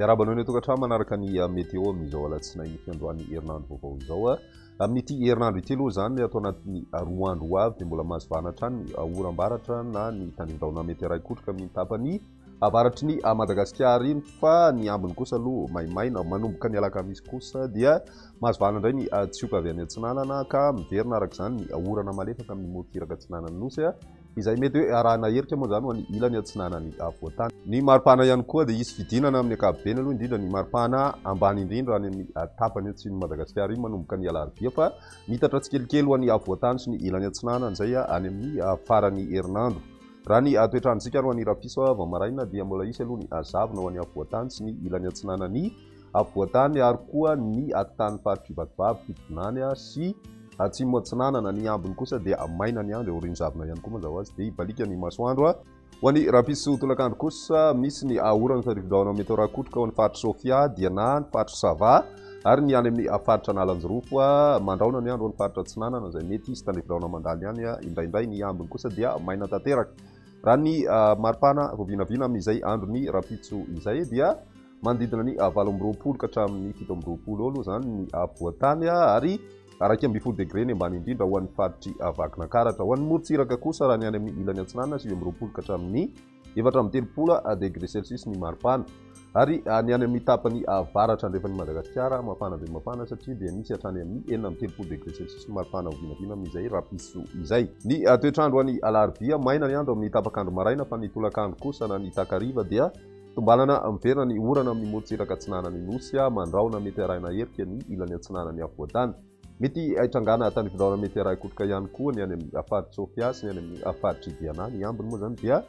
Miarahaba anao ny tokantrano manaraka ny ah, météo amin'izao alatsinainy fiandohan'ny herinandro vaovao izao. Ah. Amin'ity herinandro ity aloha izany ato anatin'ny ah, roa andro ho avy dia mbola mazivana hatrany oram-baratra na ny tandrindahona mety haray kotroka amin'ny tapany avaratry ny Madagasikara iny fa ny ambiny kosa aloha maimaina, manomboka ny alakamisy kosa dia mahazvana indray ny tsioka avy any atsinanana ka miverina araka izany ny orana malefaka amin'ny morontsiraka atsinanan'ny Nosy izay mety hoe arahina herika moa izany ho an'ny ilany atsinanan'ny voatany. Ny maripana ihany koa dia hisy fidinana amin'ny ankapobeny aloha indrindra ny maripana ambany indrindra any amin'ny tapany atsimon'i Madagasikara iny manomboka ny alarobia fa miitatra tsikelikely ho an'ny voatany sy ny ilany atsinanana izay any amin'ny faran'ny herinandro. Raha ny toetr'androntsika aroany rapiso vao maraina dia mbola hisy aloha ny hazavona ho an'ny afovoantany sy ny ilany atsinanan'ny afovoantany ary koa ny atotan'ny faritr'i Vatovavy, Fitovinany sy Atsimo Atsinanana. Ny ambiny kosa dia maina ny andro eo Rindravina ihany koa mazava ho azy dia hibaliaka ny masoandro. Ho an'ny rapiso tolakandro kosa misy ny orana sy rivo-drahona mety ho rakotroka ao amin'ny faritr'i Sofia dia na ny faritr'i Sava, ary ny any amin'ny faritra Analanjirofo mandraona ny andro any faritra Atsinanana izay mety hisy tandrifiraona mandalo ihany indraindray ny ambiny kosa dia maina tanteraka raha ny maripana vao vinavina amin'izay andron'ny rahampitso izay dia manodidina ny valo amby roapolo ka hatramin'ny fito amby roapolo eo aloha izany ny afovoantany ary araika ambin'ny folo degre ny ambany indrindra ho an'ny faritry Vakinankaratra ho an'ny morontsiraka kosa raha ny any amin'ny ilany Atsinanana sivy amby roapolo ka hatramin'ny Efatra amby telopolo degre celsius ny maripana ary ny any amin'ny tapany avaratra andrefan'i Madagasikara mafana dia mafana satria dia misy hatrany amin'ny enina amby telopolo degre celsius ny maripana ho vinavina amin'izay rapiso izay. Ny toetr'andro any Alarobia, maina ny andro amin'ny tapak'andro maraina fa ny tolakandro kosa na ny takariva dia tombanana miverina ny orana amin'ny morotsiraka atsinanan'ny Nosy Mandrahona mety arahina erika ny ilany atsinanan'ny afovoan-tany. Mety haitrangana tany Vilorana mety haraha Ikotroka ihany koa ny any amin'ny Faritra Sofia sy ny any amin'ny Faritra Diana. Ny ambiny moa izany dia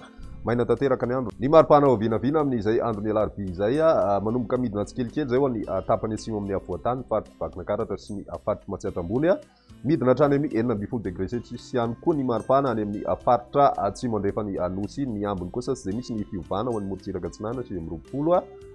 maina tanteraka ny andro. Ny mari-pana ho vinavina amin'izay andron'ny alarobia izay. Manomboka midina tsikelikely izay ho an'ny tapany atsimo amin'ny afovoan-tany, ny Faritr'i Vakinakaratra sy ny Faritr'i Matsiatra Ambony. Midina hatrany amin'ny enina ambin'ny folo degre celsius ihany koa ny mari-pana any amin'ny Faritra Atsimo Andrefan'ny Nosy. Ny ambiny kosa izay misy ny fiovana ho an'ny morontsiraka Atsinanana sivy amby roapolo.